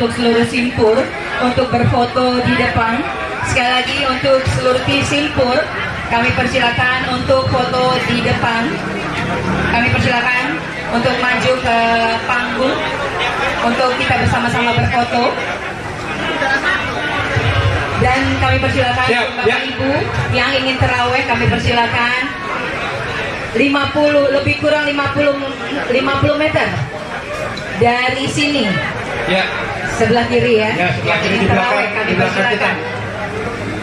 untuk seluruh simpur untuk berfoto di depan. Sekali lagi untuk seluruh tim simpur, kami persilakan untuk foto di depan. Kami persilakan untuk maju ke panggung untuk kita bersama-sama berfoto. Dan kami persilakan Siap, Bapak ya. Ibu yang ingin terawih kami persilakan 50 lebih kurang 50 50 meter dari sini Ya, sebelah kiri ya. ya sebelah kiri di belakang, di belakang kita.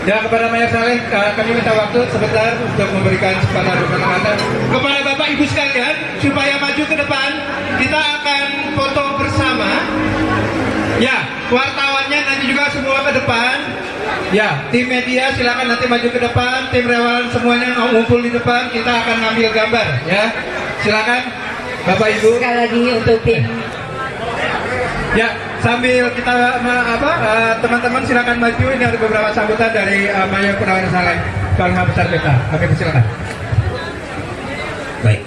Ya kepada Mayor Saleh, eh, kami minta waktu sebentar untuk memberikan kesempatan kata kepada Bapak Ibu sekalian supaya maju ke depan. Kita akan foto bersama. Ya, wartawannya nanti juga semua ke depan. Ya, tim media silakan nanti maju ke depan. Tim relawan semuanya ngumpul di depan. Kita akan ngambil gambar. Ya, silakan Bapak Ibu. Sekali lagi untuk tim Ya, sambil kita apa eh, teman-teman silakan maju ini ada beberapa sambutan dari uh, Mayor Purnawirawan Saleh Bangsa Besar kita. Kami persilakan. Baik.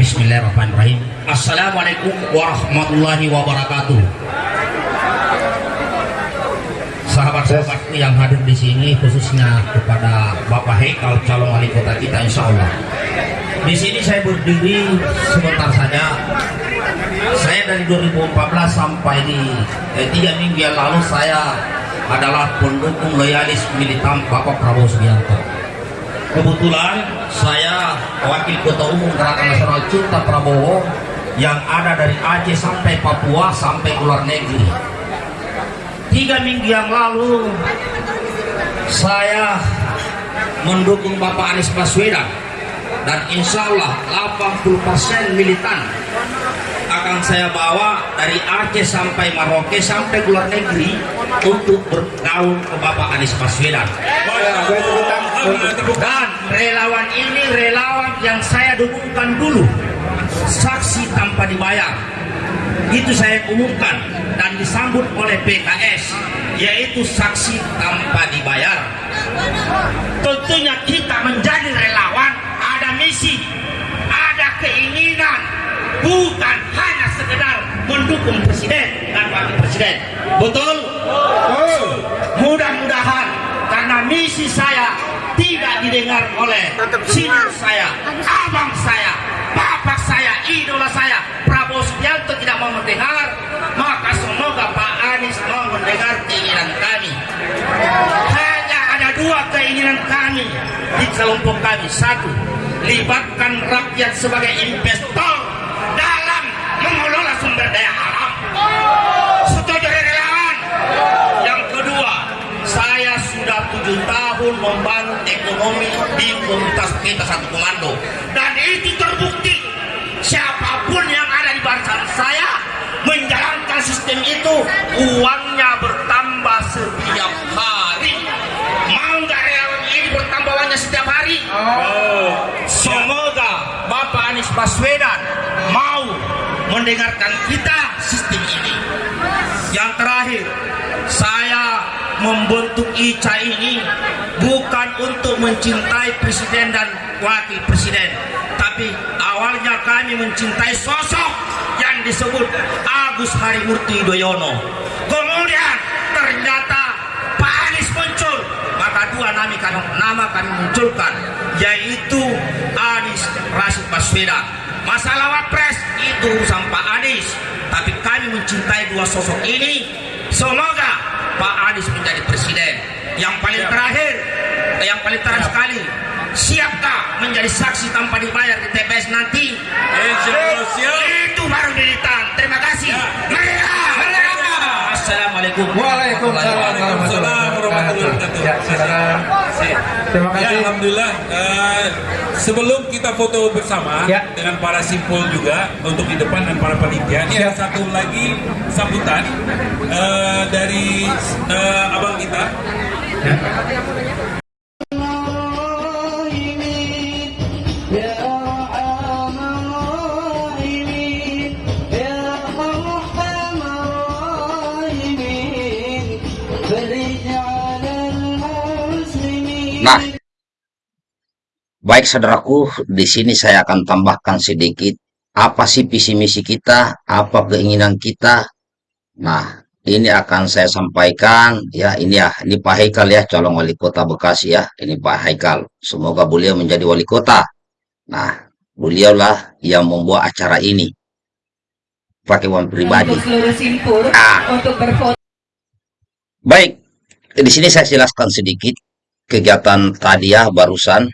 Bismillahirrahmanirrahim. Assalamualaikum warahmatullahi wabarakatuh. Sahabat-sahabatku yang hadir di sini khususnya kepada Bapak Hekal calon wali kota kita insya Allah. Di sini saya berdiri sebentar saja. Saya dari 2014 sampai di eh, tiga minggu yang lalu saya adalah pendukung loyalis militan Bapak Prabowo Subianto. Kebetulan saya wakil ketua umum Gerakan Nasional Cinta Prabowo yang ada dari Aceh sampai Papua sampai luar negeri. Tiga minggu yang lalu saya mendukung Bapak Anies Baswedan dan insya Allah 80% militan akan saya bawa dari Aceh sampai Maroke sampai luar negeri untuk bergaul ke Bapak Anies Baswedan. Dan relawan ini relawan yang saya dukungkan dulu. Saksi tanpa dibayar. Itu saya umumkan dan disambut oleh PKS yaitu saksi tanpa dibayar. Tentunya kita menjadi relawan ada misi ada keinginan bukan mendukung presiden dan wakil presiden. Betul? Mudah-mudahan karena misi saya tidak didengar oleh senior saya abang saya bapak saya idola saya Prabowo Subianto tidak mau mendengar. Maka semoga Pak Anies mau mendengar keinginan kami. Hanya ada dua keinginan kami di kelompok kami. Satu libatkan rakyat sebagai investor dalam mengelola sumber daya alam setuju relawan yang kedua saya sudah tujuh tahun membangun ekonomi di komunitas kita satu komando. Dan itu terbukti. Siapa pun yang ada di barisan saya menjalankan sistem itu uangnya bertambah setiap hari. Mau nggak relawan ini bertambah uangnya setiap hari? Semoga Bapak Anies Baswedan mau mendengarkan kita sistem ini. Yang terakhir membentuk ICA ini bukan untuk mencintai presiden dan wakil presiden tapi awalnya kami mencintai sosok yang disebut Agus Harimurti Yudhoyono. Kemudian ternyata Pak Anies muncul maka dua nama kami, nama kami munculkan yaitu Anies Rashid Baswedan. Masalah wapres itu urusan Pak Anies tapi kami mencintai dua sosok ini. Semoga Anies menjadi presiden. Yang paling terakhir yang paling terakhir sekali siapkah menjadi saksi tanpa dibayar di TPS nanti? Itu baru militan terima kasih. Merdeka! Assalamualaikum. Waalaikumsalam. Warahmatullahi wabarakatuh. Ya, silakan. Terima Ya, kasih. Alhamdulillah. Eh, sebelum kita foto bersama Ya. dengan para simpul juga untuk di depan dan para panitia, ini ada satu lagi sambutan eh, dari eh, abang kita. Nah, baik saudaraku, di sini saya akan tambahkan sedikit apa sih visi misi kita, apa keinginan kita. Nah, ini akan saya sampaikan. Ya ini ya ini Pak Haikal ya calon wali kota Bekasi ya. Ini Pak Haikal. Semoga beliau menjadi wali kota. Nah beliaulah yang membuat acara ini. Pakai uang pribadi. Untuk seluruh simpur Ah. untuk berfoto. Baik di sini saya jelaskan sedikit kegiatan tadi ya barusan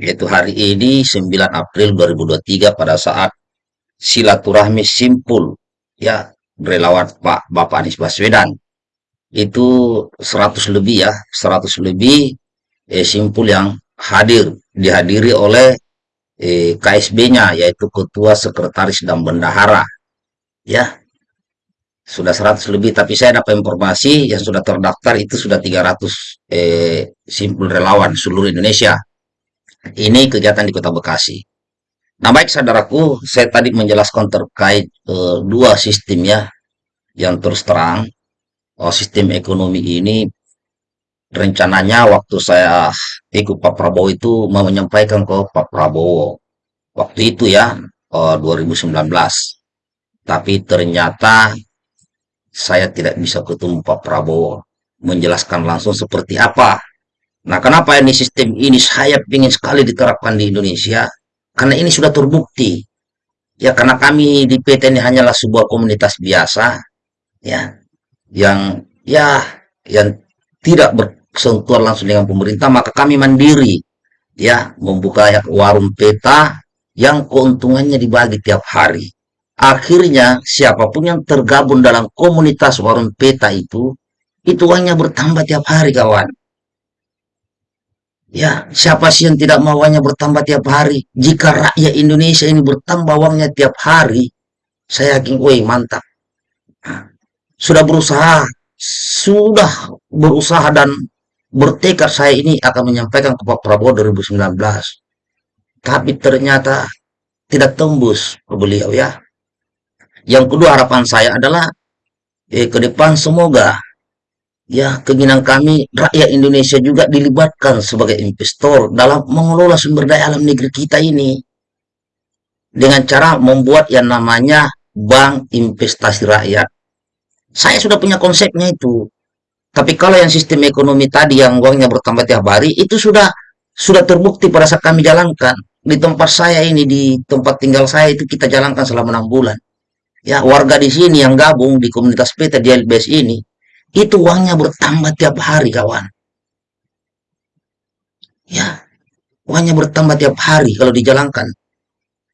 yaitu hari ini 9 April 2023 pada saat silaturahmi simpul ya relawan Pak Bapak Anies Baswedan. Itu 100 lebih ya 100 lebih eh, simpul yang hadir dihadiri oleh eh, KSB-nya yaitu ketua sekretaris dan bendahara. Ya sudah 100 lebih tapi saya dapat informasi yang sudah terdaftar itu sudah 300 eh, simpul relawan seluruh Indonesia ini kegiatan di Kota Bekasi Nah, baik saudaraku, saya tadi menjelaskan terkait eh, dua sistem ya, yang terus terang. Oh, sistem ekonomi ini rencananya waktu saya ikut Pak Prabowo itu mau menyampaikan ke Pak Prabowo. Waktu itu ya, eh, 2019. Tapi ternyata saya tidak bisa ketemu Pak Prabowo menjelaskan langsung seperti apa. Nah, kenapa ini sistem ini saya ingin sekali diterapkan di Indonesia? Karena ini sudah terbukti. Ya, karena kami di PT ini hanyalah sebuah komunitas biasa, ya, yang ya yang tidak bersentuhan langsung dengan pemerintah, maka kami mandiri, ya, membuka warung peta yang keuntungannya dibagi tiap hari. Akhirnya siapa pun yang tergabung dalam komunitas warung peta itu, itu uangnya bertambah tiap hari, kawan. Ya, siapa sih yang tidak mau uangnya bertambah tiap hari? Jika rakyat Indonesia ini bertambah uangnya tiap hari, saya yakin, woi mantap. Nah, Sudah berusaha, sudah berusaha dan bertekad saya ini akan menyampaikan ke Pak Prabowo 2019. Tapi ternyata tidak tembus ke beliau ya. Yang kedua harapan saya adalah eh, ke depan semoga ya keinginan kami rakyat Indonesia juga dilibatkan sebagai investor dalam mengelola sumber daya alam negeri kita ini dengan cara membuat yang namanya bank investasi rakyat. Saya sudah punya konsepnya itu. Tapi kalau yang sistem ekonomi tadi yang uangnya bertambah tiap hari itu sudah sudah terbukti pada saat kami jalankan di tempat saya ini di tempat tinggal saya itu kita jalankan selama enam bulan. Ya warga di sini yang gabung di komunitas PT di LBS ini itu uangnya bertambah tiap hari kawan. Ya uangnya bertambah tiap hari kalau dijalankan.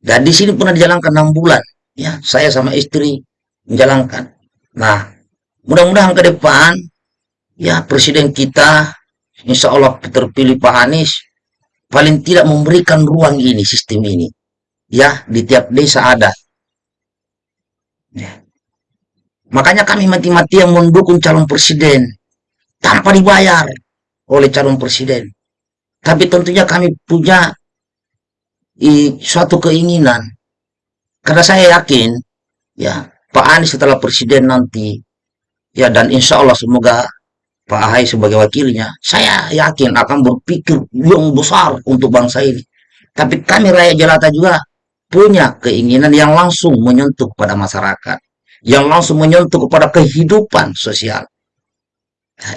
Dan di sini pernah dijalankan enam bulan. Ya saya sama istri menjalankan. Nah mudah-mudahan ke depan ya presiden kita insya Allah terpilih Pak Anies paling tidak memberikan ruang ini sistem ini ya di tiap desa ada Ya. Makanya kami mati-matian mendukung calon presiden tanpa dibayar oleh calon presiden. Tapi tentunya kami punya i, suatu keinginan. Karena saya yakin ya Pak Anies setelah presiden nanti ya dan insya Allah semoga Pak Ahai sebagai wakilnya, saya yakin akan berpikir yang besar untuk bangsa ini. Tapi kami rakyat jelata juga punya keinginan yang langsung menyentuh pada masyarakat, yang langsung menyentuh kepada kehidupan sosial.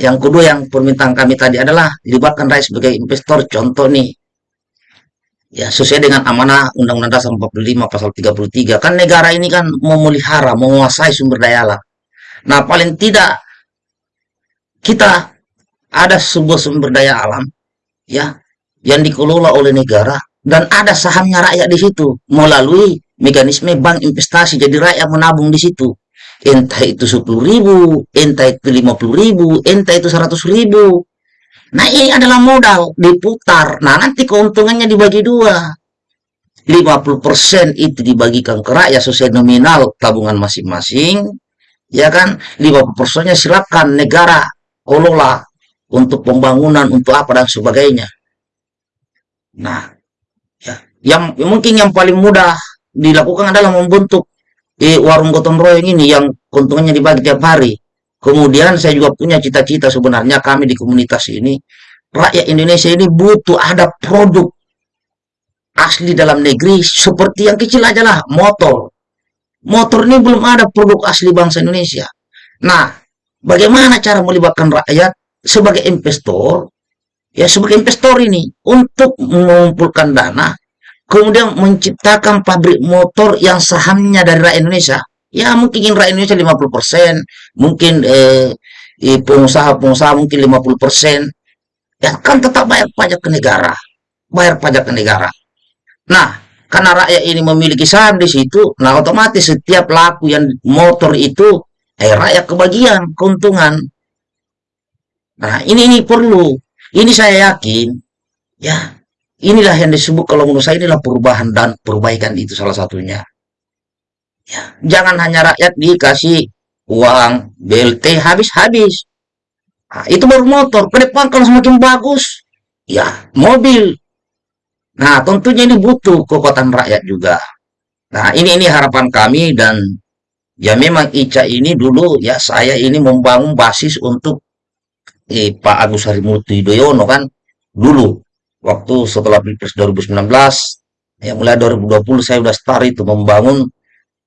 Yang kedua yang permintaan kami tadi adalah libatkan rakyat sebagai investor. Contoh nih, ya sesuai dengan amanah Undang-Undang Dasar 45 pasal 33 kan negara ini kan memelihara, menguasai sumber daya alam. Nah paling tidak kita ada sebuah sumber daya alam ya yang dikelola oleh negara dan ada sahamnya rakyat di situ melalui mekanisme bank investasi. Jadi rakyat menabung di situ. Entah itu 10 ribu entah itu 50 ribu entah itu 100 ribu. Nah ini adalah modal diputar. Nah nanti keuntungannya dibagi dua. 50% itu dibagikan ke rakyat sesuai nominal tabungan masing-masing ya kan? 50% nya silakan negara kelola untuk pembangunan untuk apa dan sebagainya. Nah, ya, yang mungkin yang paling mudah dilakukan adalah membentuk eh, warung gotong royong ini yang keuntungannya dibagi tiap hari. Kemudian saya juga punya cita-cita sebenarnya kami di komunitas ini rakyat Indonesia ini butuh ada produk asli dalam negeri seperti yang kecil aja lah motor. Motor ini belum ada produk asli bangsa Indonesia. Nah, bagaimana cara melibatkan rakyat sebagai investor, ya sebagai investor ini untuk mengumpulkan dana, kemudian menciptakan pabrik motor yang sahamnya dari rakyat Indonesia. Ya mungkin rakyat Indonesia 50%, mungkin eh, eh, pengusaha-pengusaha mungkin 50%, ya kan tetap bayar pajak ke negara, bayar pajak ke negara. Nah, karena rakyat ini memiliki saham di situ, nah otomatis setiap laku yang motor itu, eh rakyat kebagian keuntungan. Nah, ini ini perlu. Ini saya yakin, ya inilah yang disebut kalau menurut saya inilah perubahan dan perbaikan itu salah satunya. Ya, jangan hanya rakyat dikasih uang BLT habis-habis. Nah, itu baru motor. Ke depan kalau semakin bagus, ya mobil. Nah, tentunya ini butuh kekuatan rakyat juga. Nah, ini ini harapan kami dan ya memang Ica ini dulu ya saya ini membangun basis untuk eh, Pak Agus Harimurti Yudhoyono kan dulu waktu setelah Pilpres 2019 ya mulai 2020 saya udah start itu membangun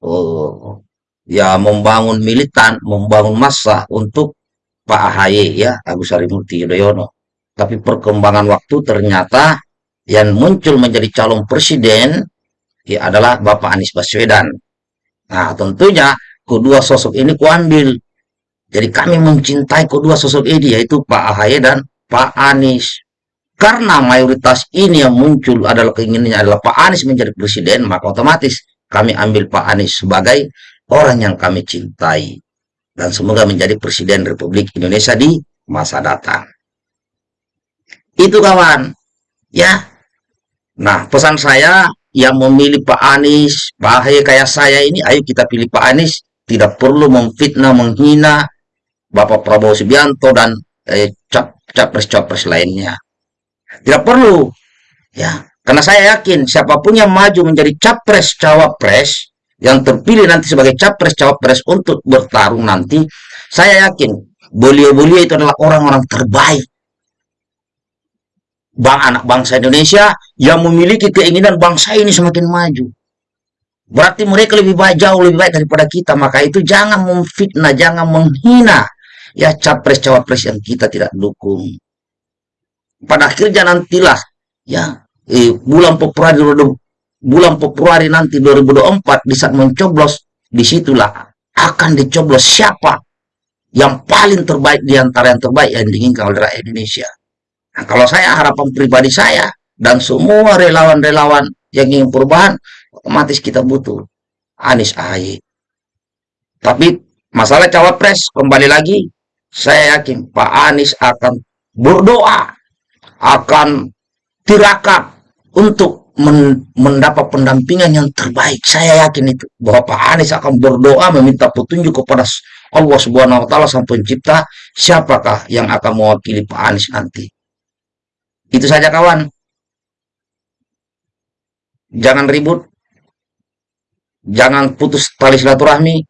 oh, ya membangun militan, membangun massa untuk Pak AHY ya Agus Harimurti Yudhoyono. Tapi perkembangan waktu ternyata yang muncul menjadi calon presiden ya adalah Bapak Anies Baswedan. Nah, tentunya kedua sosok ini kuambil. Jadi kami mencintai kedua sosok ini yaitu Pak AHY dan Pak Anies. Karena mayoritas ini yang muncul adalah keinginannya adalah Pak Anies menjadi presiden, maka otomatis kami ambil Pak Anies sebagai orang yang kami cintai. Dan semoga menjadi Presiden Republik Indonesia di masa datang. Itu kawan. Ya. Nah, pesan saya yang memilih Pak Anies, Pak kayak saya ini, ayo kita pilih Pak Anies. Tidak perlu memfitnah, menghina Bapak Prabowo Subianto dan eh, capres-capres lainnya. Tidak perlu. Ya, karena saya yakin siapa pun yang maju menjadi capres-cawapres, yang terpilih nanti sebagai capres cawapres untuk bertarung nanti, saya yakin beliau-beliau itu adalah orang-orang terbaik bang anak bangsa Indonesia yang memiliki keinginan bangsa ini semakin maju. Berarti mereka lebih baik jauh lebih baik daripada kita. Maka itu jangan memfitnah, jangan menghina ya capres cawapres yang kita tidak dukung. Pada akhirnya nantilah ya eh, bulan Februari bulan Februari nanti 2024 di saat mencoblos di situlah akan dicoblos siapa yang paling terbaik di antara yang terbaik yang diinginkan oleh rakyat Indonesia. Nah, kalau saya harapan pribadi saya dan semua relawan-relawan yang ingin perubahan, otomatis kita butuh Anies AHY. Tapi masalah cawapres kembali lagi, saya yakin Pak Anies akan berdoa, akan tirakat untuk mendapat pendampingan yang terbaik. Saya yakin itu bahwa Pak Anies akan berdoa meminta petunjuk kepada Allah Subhanahu wa taala sang pencipta siapakah yang akan mewakili Pak Anies nanti. Itu saja kawan. Jangan ribut. Jangan putus tali silaturahmi.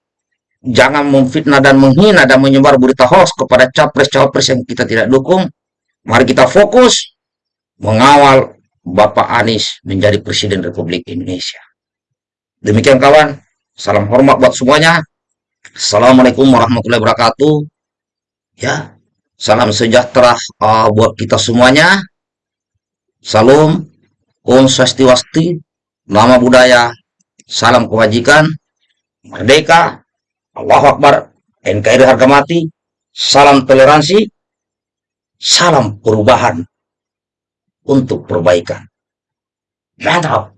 Jangan memfitnah dan menghina dan menyebar berita hoax kepada capres-cawapres yang kita tidak dukung. Mari kita fokus mengawal Bapak Anies menjadi Presiden Republik Indonesia. Demikian kawan, salam hormat buat semuanya. Assalamualaikum warahmatullahi wabarakatuh. Ya, salam sejahtera uh, buat kita semuanya. Salam, Om Swastiwasti, Nama Budaya, Salam Kebajikan, Merdeka, Allah Akbar, NKRI Harga Mati, Salam Toleransi, Salam Perubahan untuk perbaikan. Mantap.